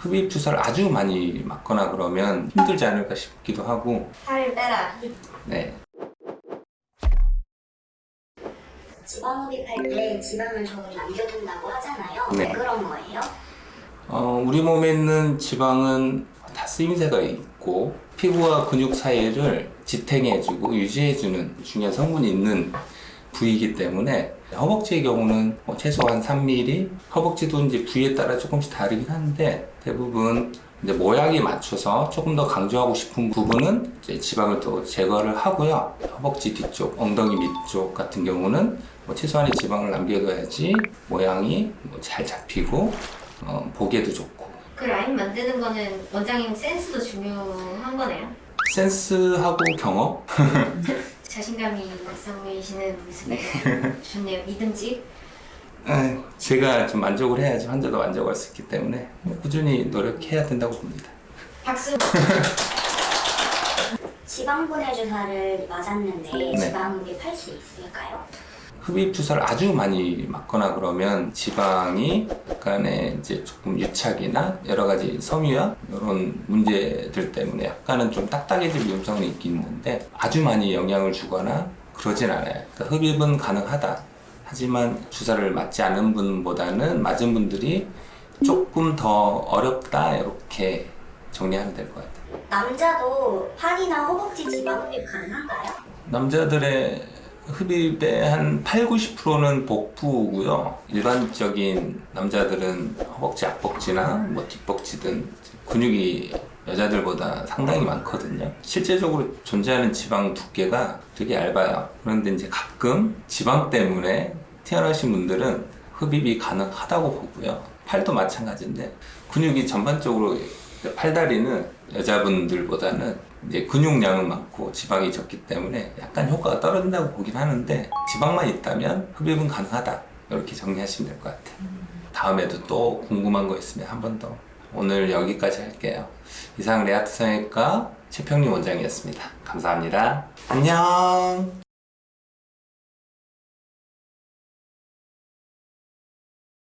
흡입 주사를 아주 많이 맞거나 그러면 힘들지 않을까 싶기도 하고 살을 빼라. 네. 지방 흡입할 때 지방을 조금 남겨둔다고 하잖아요. 네. 왜 그런 거예요? 어, 우리 몸에 있는 지방은 다 쓰임새가 있고 피부와 근육 사이를 지탱해주고 유지해주는 중요한 성분이 있는 부위이기 때문에 허벅지의 경우는 뭐 최소한 3mm, 허벅지도 이제 부위에 따라 조금씩 다르긴 한데 대부분 이제 모양에 맞춰서 조금 더 강조하고 싶은 부분은 이제 지방을 또 제거를 하고요. 허벅지 뒤쪽, 엉덩이 밑쪽 같은 경우는 뭐 최소한의 지방을 남겨둬야지 모양이 뭐 잘 잡히고 어, 보기에도 좋고 그 라인 만드는 거는 원장님 센스도 중요한 거네요. 센스하고 경험? 자신감이 있어 보이시는 모습이 좋네요. 믿음직. 에, 제가 좀 만족을 해야지 환자도 만족할 수 있기 때문에 뭐 꾸준히 노력해야 된다고 봅니다. 박수. 지방 분해 주사를 맞았는데 네. 지방 흡입할 수 있을까요? 흡입 주사를 아주 많이 맞거나 그러면 지방이 약간의 이제 조금 유착이나 여러 가지 섬유화 이런 문제들 때문에 약간은 좀 딱딱해질 위험성은 있긴 있는데 아주 많이 영향을 주거나 그러진 않아요. 그러니까 흡입은 가능하다. 하지만 주사를 맞지 않은 분보다는 맞은 분들이 조금 더 어렵다 이렇게 정리하면 될 것 같아요. 남자도 팔이나 허벅지 지방 흡입 가능한가요? 남자들의 흡입의 한 8, 90%는 복부고요. 일반적인 남자들은 허벅지, 앞벅지나 뭐 뒷벅지든 근육이 여자들보다 상당히 많거든요. 실제적으로 존재하는 지방 두께가 되게 얇아요. 그런데 이제 가끔 지방 때문에 태어나신 분들은 흡입이 가능하다고 보고요. 팔도 마찬가지인데 근육이 전반적으로 팔다리는 여자분들보다는 이제 근육량은 많고 지방이 적기 때문에 약간 효과가 떨어진다고 보긴 하는데 지방만 있다면 흡입은 가능하다. 이렇게 정리하시면 될 것 같아요. 다음에도 또 궁금한 거 있으면 한 번 더. 오늘 여기까지 할게요. 이상 레아트 성형외과 최평림 원장이었습니다. 감사합니다. 안녕